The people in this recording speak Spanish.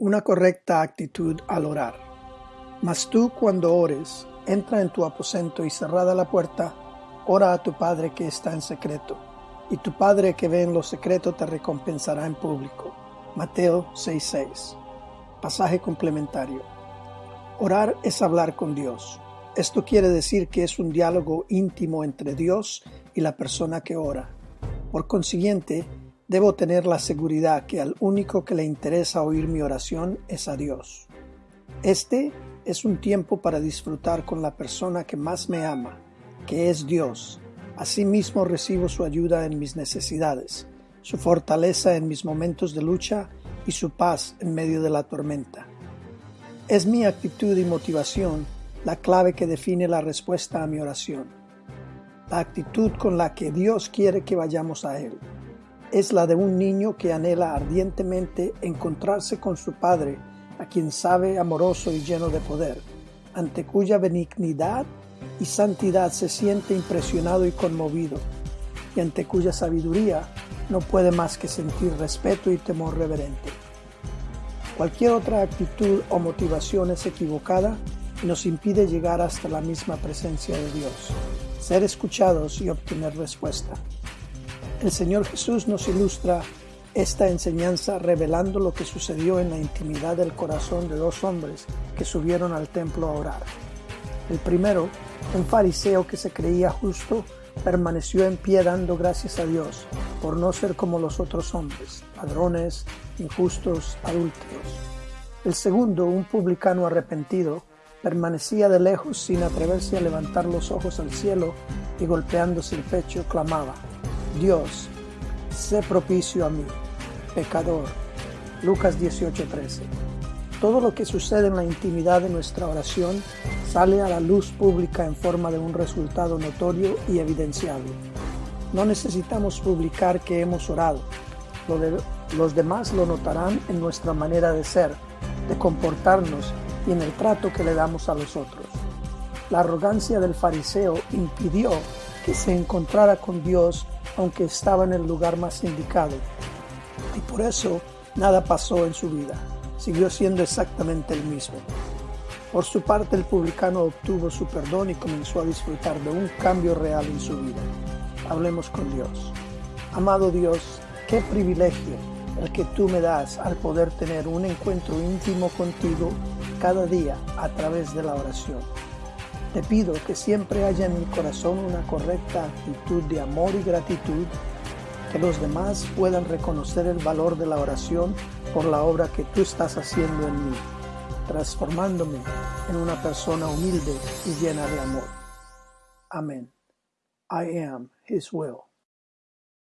Una correcta actitud al orar. Mas tú cuando ores, entra en tu aposento y cerrada la puerta, ora a tu Padre que está en secreto, y tu Padre que ve en lo secreto te recompensará en público. Mateo 6:6. Pasaje complementario. Orar es hablar con Dios. Esto quiere decir que es un diálogo íntimo entre Dios y la persona que ora. Por consiguiente, Debo tener la seguridad que al único que le interesa oír mi oración es a Dios. Este es un tiempo para disfrutar con la persona que más me ama, que es Dios. Asimismo recibo su ayuda en mis necesidades, su fortaleza en mis momentos de lucha y su paz en medio de la tormenta. Es mi actitud y motivación la clave que define la respuesta a mi oración, la actitud con la que Dios quiere que vayamos a Él es la de un niño que anhela ardientemente encontrarse con su Padre, a quien sabe amoroso y lleno de poder, ante cuya benignidad y santidad se siente impresionado y conmovido, y ante cuya sabiduría no puede más que sentir respeto y temor reverente. Cualquier otra actitud o motivación es equivocada y nos impide llegar hasta la misma presencia de Dios, ser escuchados y obtener respuesta. El Señor Jesús nos ilustra esta enseñanza revelando lo que sucedió en la intimidad del corazón de dos hombres que subieron al templo a orar. El primero, un fariseo que se creía justo, permaneció en pie dando gracias a Dios por no ser como los otros hombres, ladrones, injustos, adúlteros. El segundo, un publicano arrepentido, permanecía de lejos sin atreverse a levantar los ojos al cielo y golpeándose el pecho clamaba, Dios, sé propicio a mí, pecador. Lucas 18:13. Todo lo que sucede en la intimidad de nuestra oración sale a la luz pública en forma de un resultado notorio y evidenciable. No necesitamos publicar que hemos orado. los demás lo notarán en nuestra manera de ser, de comportarnos y en el trato que le damos a los otros. La arrogancia del fariseo impidió que se encontrara con Dios aunque estaba en el lugar más indicado. Y por eso nada pasó en su vida. Siguió siendo exactamente el mismo. Por su parte, el publicano obtuvo su perdón y comenzó a disfrutar de un cambio real en su vida. Hablemos con Dios. Amado Dios, qué privilegio el que tú me das al poder tener un encuentro íntimo contigo cada día a través de la oración. Te pido que siempre haya en mi corazón una correcta actitud de amor y gratitud, que los demás puedan reconocer el valor de la oración por la obra que tú estás haciendo en mí, transformándome en una persona humilde y llena de amor. Amén. I am His will.